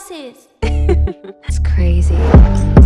That's crazy.